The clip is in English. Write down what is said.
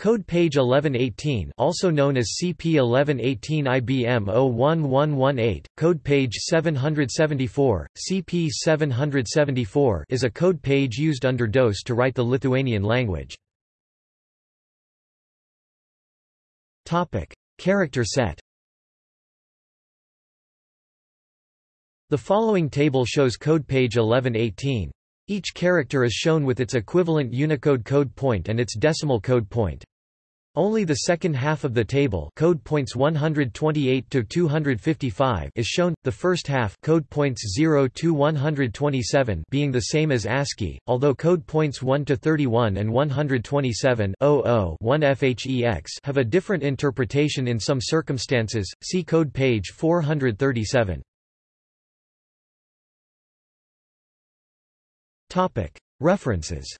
Code page 1118 also known as CP1118 IBM 01118, code page 774, CP774 is a code page used under DOS to write the Lithuanian language. Character set The following table shows code page 1118. Each character is shown with its equivalent Unicode code point and its decimal code point. Only the second half of the table code points 128 to 255 is shown, the first half code points 0 to 127 being the same as ASCII, although code points 1 to 31 and 127 1 FHEX have a different interpretation in some circumstances, see code page 437. References